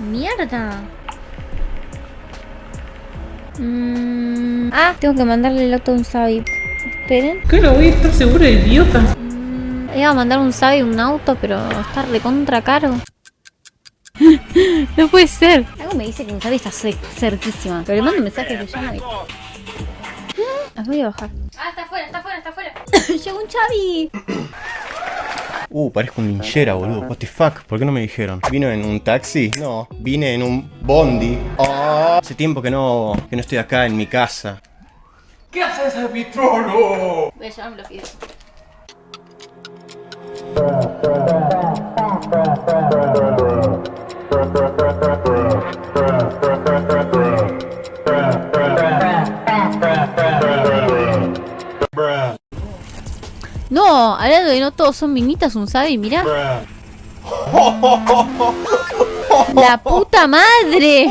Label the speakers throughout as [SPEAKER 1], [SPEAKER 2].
[SPEAKER 1] Mierda. Mm, ah, tengo que mandarle el auto a un Sabi. Esperen.
[SPEAKER 2] ¿Qué lo voy a estar seguro, idiota?
[SPEAKER 1] Mm, iba a mandar un Sabi un auto, pero está recontra caro. no puede ser. Algo me dice que un Sabi está ce- cerquísima. Pero le mando un mensaje que llamo y... Las voy a bajar. Ah, está afuera, está afuera, está afuera. Llegó un Chavi.
[SPEAKER 3] Uh, parezco un linchera, boludo. What the fuck? ¿Por qué no me dijeron? ¿Vino en un taxi? No, vine en un bondi. Ah, hace tiempo que no, que no estoy acá en mi casa.
[SPEAKER 2] ¿Qué haces en mi trono?
[SPEAKER 1] Voy a llamarme los videos. Hablando de no todos son minitas, un sabi, mira. La puta madre.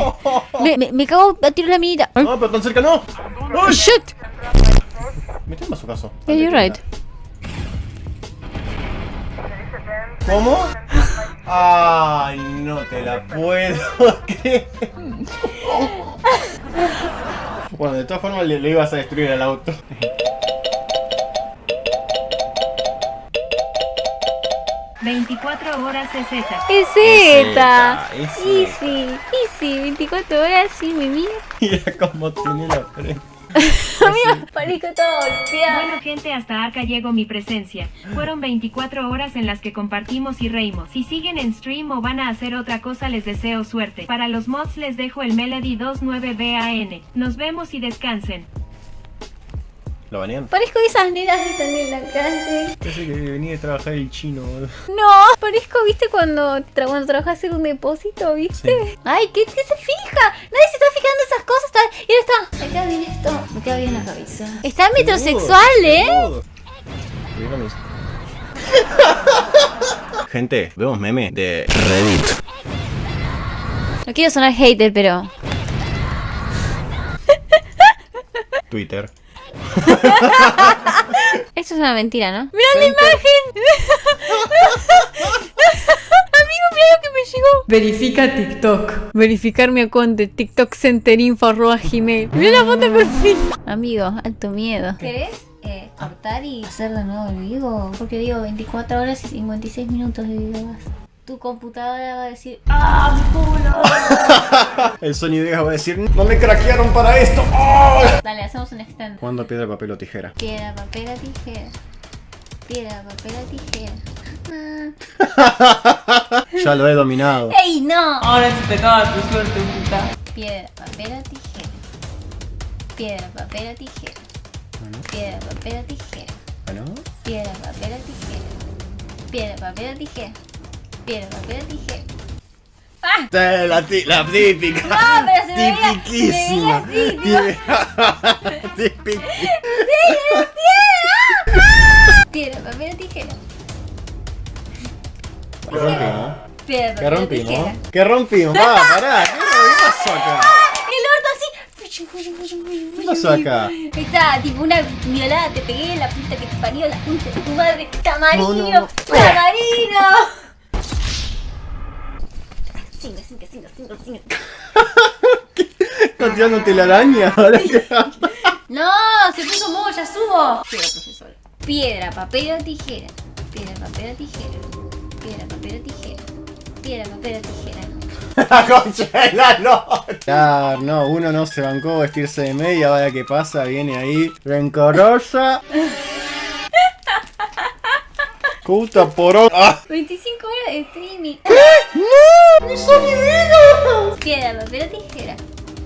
[SPEAKER 1] Me, me, me cago a tiro la minita.
[SPEAKER 3] No, pero tan cerca no.
[SPEAKER 1] Oh, shit.
[SPEAKER 3] Meteme a su caso.
[SPEAKER 1] Yeah, you're right.
[SPEAKER 3] ¿Cómo? Ay, no te la puedo creer. Bueno, de todas formas le, le ibas a destruir al auto.
[SPEAKER 4] Horas es esa.
[SPEAKER 1] Es
[SPEAKER 3] Z,
[SPEAKER 1] Z.
[SPEAKER 3] es Z.
[SPEAKER 1] Easy, easy. 24 horas, sí, mi mía.
[SPEAKER 3] Mira cómo tiene la frente.
[SPEAKER 1] Amigo, parezco todo golpeado.
[SPEAKER 4] Bueno gente, hasta acá llegó mi presencia. Fueron 24 horas en las que compartimos y reímos. Si siguen en stream o van a hacer otra cosa les deseo suerte. Para los mods les dejo el Melody 29BAN. Nos vemos y descansen.
[SPEAKER 3] ¿Lo banean?
[SPEAKER 1] Parezco esas nenas que están en la calle.
[SPEAKER 3] Parece que venía de trabajar el chino, boludo.
[SPEAKER 1] No, parezco, ¿viste cuando, tra cuando trabajas en un depósito, viste?
[SPEAKER 3] Sí.
[SPEAKER 1] Ay, ¿qué, ¿qué se fija? Nadie se está fijando en esas cosas. Está... Y ahora está. Me queda bien esto. Me queda bien la cabeza. Está metrosexual, ¿eh?
[SPEAKER 3] Gente, vemos meme de Reddit.
[SPEAKER 1] No quiero sonar hater, pero...
[SPEAKER 3] Twitter.
[SPEAKER 1] Esto es una mentira, ¿no? ¡Mira la imagen! Amigo, mira lo que me llegó. Verifica TikTok. Verificar mi cuenta TikTok centerinfo.gmail. Mira la foto de perfil. Amigo, alto miedo. ¿Querés eh, cortar y hacer de nuevo el vivo? Porque digo 24 horas y 56 minutos de video más. Tu computadora va a decir ¡Ah, mi culo!
[SPEAKER 3] El Vegas va a decir, no me craquearon para esto. ¡Oh!
[SPEAKER 1] Dale, hacemos un extend.
[SPEAKER 3] ¿Cuándo piedra, papel o tijera?
[SPEAKER 1] Piedra, papel o tijera. Piedra, papel o tijera. Ah.
[SPEAKER 3] Ya lo he dominado.
[SPEAKER 1] ¡Ey, no!
[SPEAKER 2] Ahora se te acaba tu suerte, puta.
[SPEAKER 1] Piedra, papel o tijera. Piedra, papel o tijera. Piedra, papel o tijera.
[SPEAKER 3] Bueno,
[SPEAKER 1] Piedra, papel o tijera. Piedra, papel o tijera. Piedra, papel o tijera. ¡Ah!
[SPEAKER 3] La, la típica.
[SPEAKER 1] No, pero se me veía-
[SPEAKER 3] Tipiquísima.
[SPEAKER 1] se me veía
[SPEAKER 3] Típica.
[SPEAKER 1] Piedra, papel o tijera.
[SPEAKER 3] ¿Qué rompimos?
[SPEAKER 1] Piedra,
[SPEAKER 3] ¿Qué
[SPEAKER 1] papel
[SPEAKER 3] rompimos?
[SPEAKER 1] tijera.
[SPEAKER 3] ¿Qué rompimos? Va, pará. ¿Qué pasó acá?
[SPEAKER 1] El orto así.
[SPEAKER 3] ¿Qué pasó acá?
[SPEAKER 1] Está tipo una violada, te pegué la puta que te parió, la puta de tu madre, tamarino,
[SPEAKER 3] No, no, no.
[SPEAKER 1] tamarino. Cinco, cinco, cinco, cinco, cinco.
[SPEAKER 3] ¿Estás tirando telaraña? Ahora que-
[SPEAKER 1] No, se puso modo, ya subo. Piedra, profesora. Piedra, papel o tijera. Piedra, papel o tijera. Piedra, papel o tijera. Piedra, papel o tijera.
[SPEAKER 3] La concha de la lora. Claro, no, uno no se bancó vestirse de media, vaya que pasa, viene ahí, rencorosa. Puta por ¡Ah!
[SPEAKER 1] 25 horas de streaming.
[SPEAKER 3] ¡No! ¡Ni son ni vida!
[SPEAKER 1] Piedra, papel o tijera.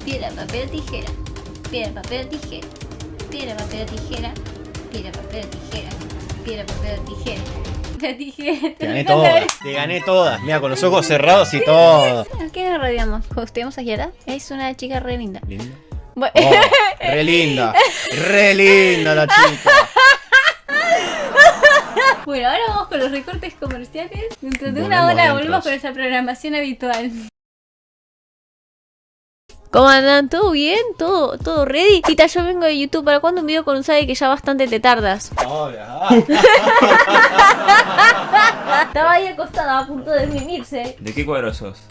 [SPEAKER 1] Piedra, papel o tijera. Piedra, papel o tijera. Piedra, papel o tijera. Piedra, papel o tijera. Piedra, papel o tijera. La tijera.
[SPEAKER 3] Te gané todas, te gané todas. Mira, con los ojos cerrados y todo.
[SPEAKER 1] ¿A qué nos rodeamos? ¿Hosteamos a Yara? Es una chica re linda.
[SPEAKER 3] ¿Linda?
[SPEAKER 1] Bueno,
[SPEAKER 3] Oh, re linda, re linda la chica.
[SPEAKER 1] Bueno, ahora vamos con los recortes comerciales. Dentro de una hora volvemos con nuestra programación habitual. ¿Cómo andan? ¿Todo bien? ¿Todo, todo ready? Tita, yo vengo de YouTube. ¿Para cuándo un video con un sabe que ya bastante te tardas?
[SPEAKER 3] Ahora.
[SPEAKER 1] Estaba ahí acostada a punto de mimirse.
[SPEAKER 5] ¿De qué cuadro sos?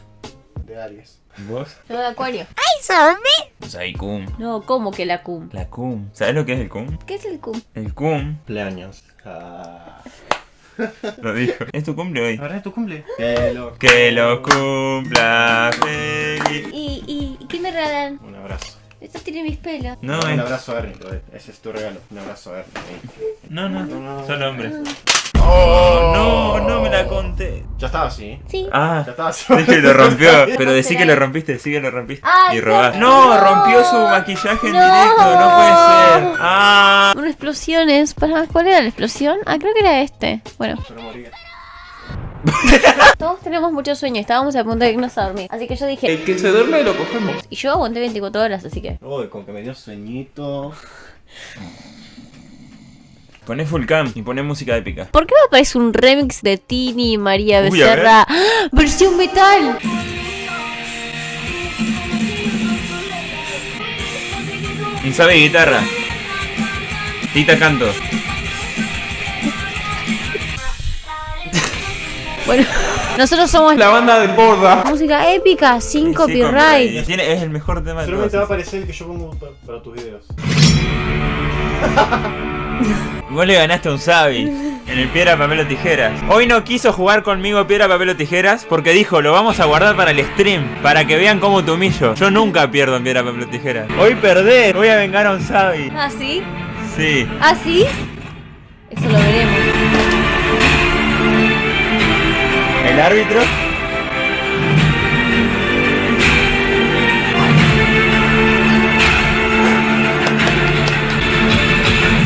[SPEAKER 3] de Aries.
[SPEAKER 5] ¿Vos?
[SPEAKER 1] Yo de acuario.
[SPEAKER 5] Pues ahí cum.
[SPEAKER 1] No, ¿cómo que la cum?
[SPEAKER 5] La cum. ¿Sabes lo que es el cum?
[SPEAKER 1] ¿Qué es el cum?
[SPEAKER 5] El cum,
[SPEAKER 3] Cumpleaños. Ah.
[SPEAKER 5] Lo dijo. Es tu cumple hoy.
[SPEAKER 3] ¿Ahora es tu cumple? Que lo,
[SPEAKER 5] Que lo cumpla feliz.
[SPEAKER 1] ¿Y, y, y qué me regalan?
[SPEAKER 3] Un abrazo.
[SPEAKER 1] Esto tiene mis pelos.
[SPEAKER 5] No,
[SPEAKER 3] un
[SPEAKER 5] es-
[SPEAKER 3] abrazo a Ernie. Ese es tu regalo. Un abrazo a Ernie.
[SPEAKER 5] no, no, solo hombres. Oh, no, no me la conté.
[SPEAKER 3] Ya estaba así.
[SPEAKER 1] Sí.
[SPEAKER 5] Ah,
[SPEAKER 3] Ya estaba así.
[SPEAKER 5] dije que lo rompió. Pero decí que lo rompiste, decí que lo rompiste.
[SPEAKER 1] Ay,
[SPEAKER 5] Y robás.
[SPEAKER 1] no.
[SPEAKER 5] No, rompió su maquillaje en
[SPEAKER 1] No.
[SPEAKER 5] directo, no puede ser. Ah.
[SPEAKER 1] Una explosión es. Para, ¿Cuál era la explosión? Ah, creo que era este. Bueno,
[SPEAKER 3] Yo no moría.
[SPEAKER 1] todos tenemos mucho sueño. Estábamos a punto de irnos a dormir. Así que yo dije.
[SPEAKER 2] El que se duerme lo cogemos.
[SPEAKER 1] Y yo aguanté 24 horas, así que.
[SPEAKER 3] Uy, con que me dio sueñito.
[SPEAKER 5] Poné full cam y poné música épica.
[SPEAKER 1] ¿Por qué me aparece un remix de Tini y María
[SPEAKER 5] Uy.
[SPEAKER 1] Becerra? ¡Ah! ¡Versión metal!
[SPEAKER 5] Y sabe guitarra. Tita canto.
[SPEAKER 1] Bueno, nosotros somos
[SPEAKER 2] La banda de borda.
[SPEAKER 1] música épica, sin copyright.
[SPEAKER 5] Tiene- es el mejor tema de
[SPEAKER 3] Solamente va a aparecer el que yo pongo pa- para tus videos.
[SPEAKER 5] Vos le ganaste a un Sabi en el piedra, papel o tijeras. Hoy no quiso jugar conmigo piedra, papel o tijeras porque dijo, lo vamos a guardar para el stream, para que vean cómo te humillo. Yo nunca pierdo en piedra, papel o tijeras. Hoy perdés, voy a vengar a un Sabi.
[SPEAKER 1] ¿Ah, sí?
[SPEAKER 5] Sí.
[SPEAKER 1] ¿Ah, sí?
[SPEAKER 5] Árbitro.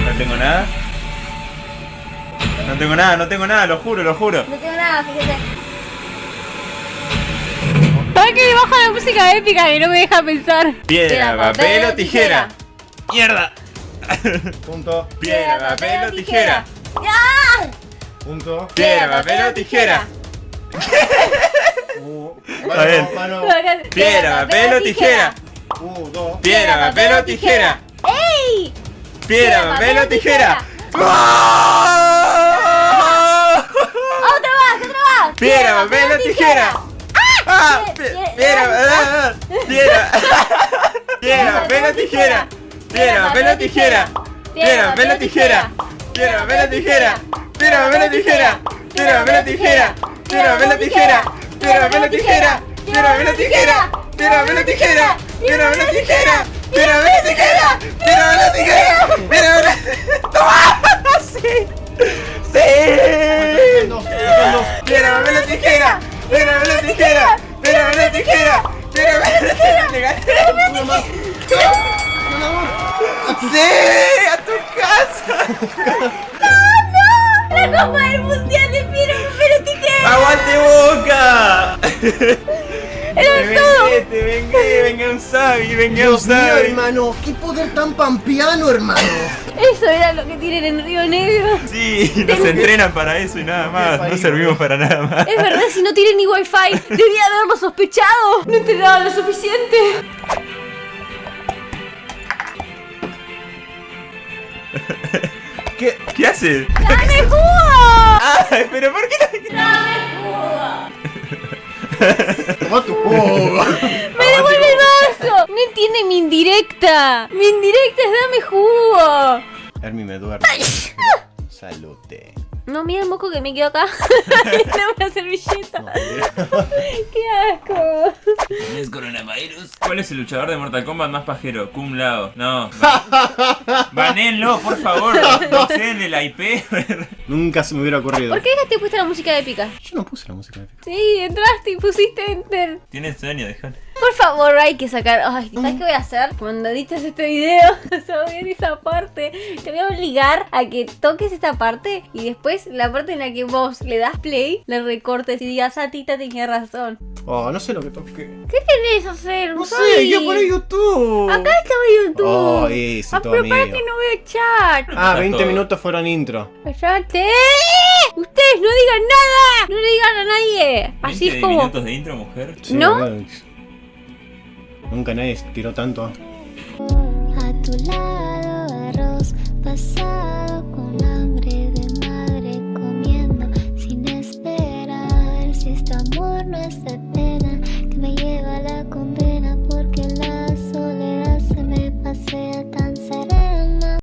[SPEAKER 5] No tengo nada. No tengo nada, no tengo nada, lo juro, lo juro.
[SPEAKER 1] No tengo nada, fíjate. ¿Para qué baja la música épica que no me deja pensar?
[SPEAKER 5] Piedra, papel o tijera. ¡Mierda!
[SPEAKER 3] Punto.
[SPEAKER 5] Piedra, papel o tijera.
[SPEAKER 3] Punto.
[SPEAKER 5] Piedra, papel o tijera.
[SPEAKER 3] Uh,
[SPEAKER 5] Está bien.
[SPEAKER 3] mano.
[SPEAKER 5] Piedra, papel o tijera.
[SPEAKER 3] Uh, dos.
[SPEAKER 5] Piedra, papel o tijera.
[SPEAKER 1] ¡Ey!
[SPEAKER 5] Piedra, papel o tijera.
[SPEAKER 1] ¡Otra más, otra más!
[SPEAKER 5] Piedra, papel o tijera. ¡Ah!
[SPEAKER 1] Pie-
[SPEAKER 5] Pi-
[SPEAKER 1] pie-
[SPEAKER 5] Piedra, ah, piedra. Piedra, papel o tijera. Piedra, papel o tijera. Piedra, papel o tijera. Piedra, papel o tijera. Piedra, papel o tijera. Piedra, papel o tijera. Piedra, papel o tijera. ¡Tírame la tijera! ¡Tírame la tijera! ¡Tírame la tijera! ¡Tírame la tijera! ¡Tírame la tijera! ¡Tírame la tijera! ¡Tírame la tijera! ¡Tírame la tijera! ¡Toma! ¡Sí! ¡Sí! ¡Tírame la tijera! ¡Tírame la tijera! ¡Tírame la tijera! ¡Tírame la tijera! ¡Sí! ¡A tu casa! ¡No, no!
[SPEAKER 1] ¡La Copa del Mundial!
[SPEAKER 5] ¡Aguante boca!
[SPEAKER 1] ¡Era
[SPEAKER 5] Me
[SPEAKER 1] todo!
[SPEAKER 5] vengué, te vengué, venga un Sabi, venga un Sabi.
[SPEAKER 3] hermano. Qué poder tan pampeano, hermano.
[SPEAKER 1] Eso era lo que tienen en Río Negro.
[SPEAKER 5] Sí, nos entrenan para eso y nada más, no servimos para nada más.
[SPEAKER 1] Es verdad, si no tienen ni wifi, debía haberlo sospechado. No entrenaban lo suficiente.
[SPEAKER 5] ¿Qué, ¿Qué hace?
[SPEAKER 1] ¡Dame jugo!
[SPEAKER 5] ¡Ay, pero por qué no?
[SPEAKER 3] Toma tu jugo.
[SPEAKER 1] ¡Me devuelve el vaso! No entiende mi indirecta. Mi indirecta es dame jugo.
[SPEAKER 3] Hermi me duerme. Salute.
[SPEAKER 1] No, mira el moco que me quedó acá. Dame una servilleta. ¡Qué asco!
[SPEAKER 5] ¿Es coronavirus? ¿Cuál es el luchador de Mortal Kombat más pajero? Cum Lao. No. Banenlo, por favor. No sé en el IP.
[SPEAKER 3] Nunca se me hubiera ocurrido.
[SPEAKER 1] ¿Por qué dejaste puesta la música épica?
[SPEAKER 3] Yo no puse la música épica.
[SPEAKER 1] Sí, entraste y pusiste enter.
[SPEAKER 5] Tienes sueño, déjalo.
[SPEAKER 1] Por favor, hay que sacar. Ay, ¿sabes qué voy a hacer? Cuando edites este video, se va a ver esa parte. Te voy a obligar a que toques esta parte y después la parte en la que vos le das play, le recortes y digas, ah, Tita tenía razón.
[SPEAKER 3] Oh, no sé lo que toqué.
[SPEAKER 1] ¿Qué querés hacer?
[SPEAKER 3] No sé, yo por YouTube.
[SPEAKER 1] Acá estaba YouTube.
[SPEAKER 3] Oh, ese,
[SPEAKER 1] ah,
[SPEAKER 3] todo
[SPEAKER 1] pero para que no veo chat.
[SPEAKER 3] Ah, 20
[SPEAKER 5] todo.
[SPEAKER 3] minutos fueron intro.
[SPEAKER 1] Cállate. Ustedes no digan nada. No le digan a nadie. Así es
[SPEAKER 5] 20
[SPEAKER 1] como.
[SPEAKER 5] minutos de intro, mujer.
[SPEAKER 3] Sí,
[SPEAKER 1] ¿No?
[SPEAKER 3] Nunca nadie tiró tanto.
[SPEAKER 6] A tu lado arroz pasado